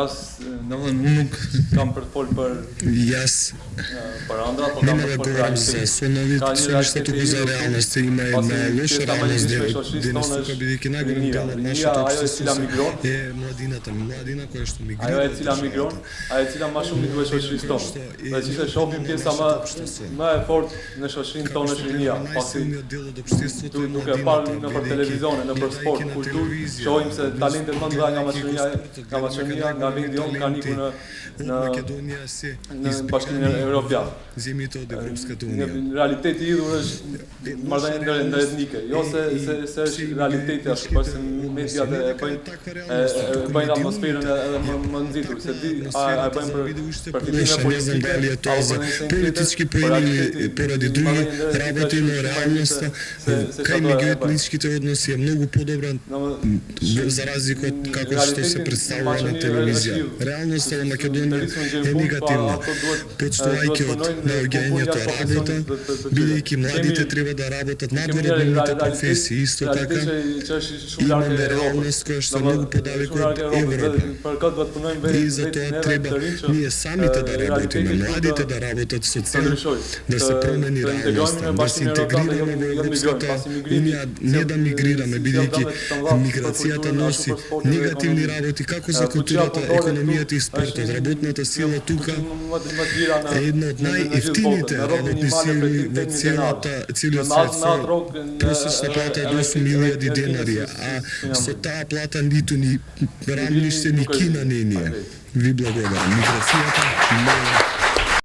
Jas, në më nuk kam për të folë për... Jas... Uh, për andra, po kam për për për realisë. Së në ditë, në të të ima e me lëshë dhe në së ka bidi të në të apësë sësë, e më adina të më është migron. Ajo e cila migron, ajo e cila ma shumë i të shoshërisë tonë. Dhe që se shohë një pjesa më e fort në shoshin tonë është rinja, pasi nuk e parë në për televizionë, në për sport, shohim se talentet më ndra nga maqërinja, nga maqërinja, nga vendi jonë ka një në në Makedonia si në bashkinë evropiane. Zemi i tot evropskë tonë. Në realitet i dhur është marrëdhënie ndër etnike, jo se se se është realiteti ashtu, por se media e bëjnë bëjnë atmosferën edhe më më nxitur, se di a e bëjnë për për fitimin politike, aliatoze, politiski prini para në realnost, ka një gjë të nisë këtë odnos jam shumë e dobra. Za razliku od kako što se Në na televiziji. në ove Makedonije je negativna. Počto ajke od neogenija to radite, bilo i ki mladite treba морале да работат надредовните да професии, исто така имаме реалност која што да, да, е многу подалеку од Европа. И затоа треба ние самите да работиме, младите да работат со цел да се промени реалността, да се интегрираме во Европската унија, не да мигрираме, бидејќи миграцијата носи негативни работи како за културата, економијата и спортот. Значи, работната сила тука е една од најефтините работни сили во целата целиот 375 милијади денари, а со таа плата ниту ни рамниште ни Кина не ни е. Ви благодарам. Миграцијата не